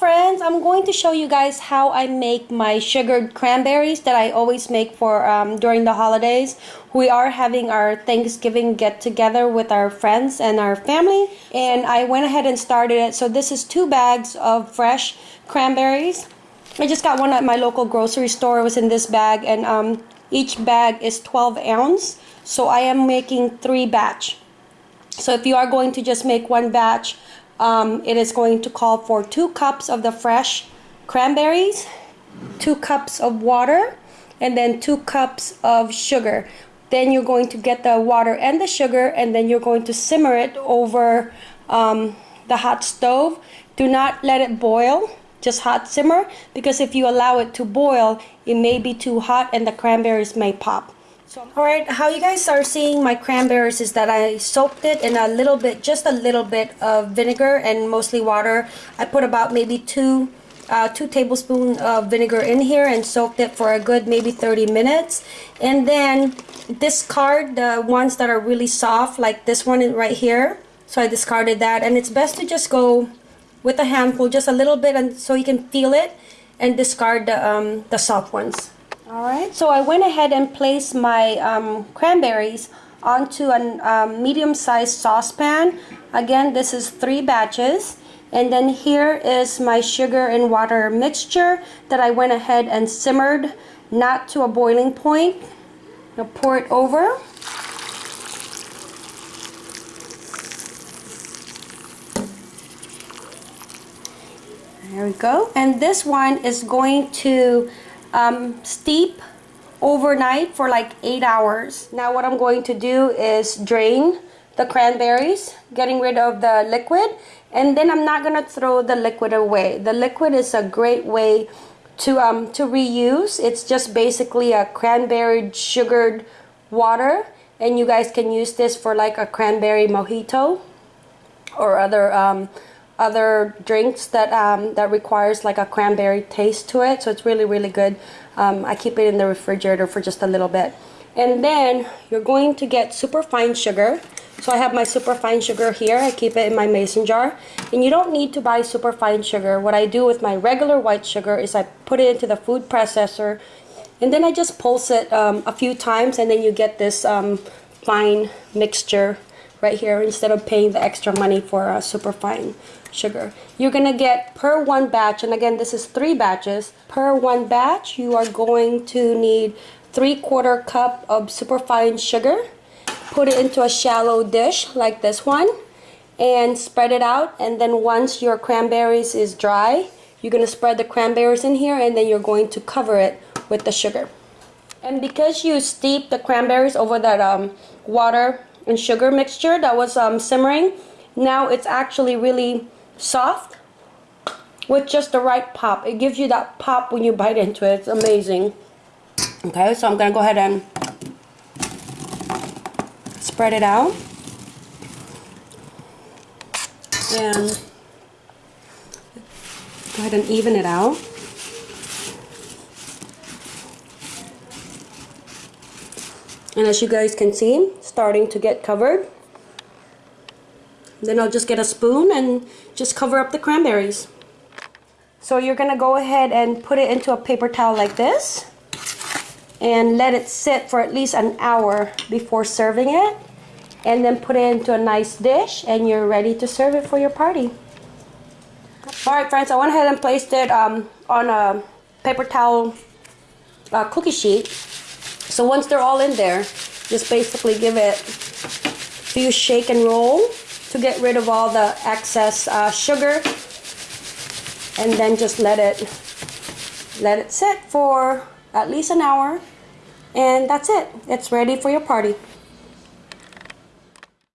friends, I'm going to show you guys how I make my sugared cranberries that I always make for um, during the holidays. We are having our Thanksgiving get together with our friends and our family and I went ahead and started it. So this is two bags of fresh cranberries. I just got one at my local grocery store. It was in this bag and um, each bag is 12 ounce. So I am making three batch. So if you are going to just make one batch, um, it is going to call for two cups of the fresh cranberries, two cups of water, and then two cups of sugar. Then you're going to get the water and the sugar, and then you're going to simmer it over um, the hot stove. Do not let it boil, just hot simmer, because if you allow it to boil, it may be too hot and the cranberries may pop. Alright, how you guys are seeing my cranberries is that I soaked it in a little bit, just a little bit of vinegar and mostly water. I put about maybe two, uh, two tablespoons of vinegar in here and soaked it for a good maybe 30 minutes. And then discard the ones that are really soft like this one right here. So I discarded that and it's best to just go with a handful, just a little bit and so you can feel it and discard the, um, the soft ones. Alright, so I went ahead and placed my um, cranberries onto a um, medium-sized saucepan. Again, this is three batches. And then here is my sugar and water mixture that I went ahead and simmered, not to a boiling point. I'll pour it over. There we go. And this one is going to um, steep overnight for like eight hours. Now what I'm going to do is drain the cranberries, getting rid of the liquid, and then I'm not gonna throw the liquid away. The liquid is a great way to um, to reuse. It's just basically a cranberry sugared water, and you guys can use this for like a cranberry mojito or other um, other drinks that um, that requires like a cranberry taste to it. So it's really really good. Um, I keep it in the refrigerator for just a little bit. And then you're going to get super fine sugar. So I have my super fine sugar here. I keep it in my mason jar. And you don't need to buy super fine sugar. What I do with my regular white sugar is I put it into the food processor. And then I just pulse it um, a few times. And then you get this um, fine mixture right here instead of paying the extra money for super fine sugar. You're gonna get per one batch, and again this is three batches, per one batch you are going to need three quarter cup of superfine sugar. Put it into a shallow dish like this one and spread it out and then once your cranberries is dry you're gonna spread the cranberries in here and then you're going to cover it with the sugar. And because you steep the cranberries over that um, water and sugar mixture that was um, simmering, now it's actually really soft with just the right pop. It gives you that pop when you bite into it. It's amazing. Okay, so I'm going to go ahead and spread it out. And go ahead and even it out. And as you guys can see, starting to get covered. Then I'll just get a spoon and just cover up the cranberries. So you're gonna go ahead and put it into a paper towel like this and let it sit for at least an hour before serving it and then put it into a nice dish and you're ready to serve it for your party. Alright friends, I went ahead and placed it um, on a paper towel uh, cookie sheet. So once they're all in there, just basically give it a few shake and roll to get rid of all the excess uh, sugar? And then just let it let it sit for at least an hour and that's it. It's ready for your party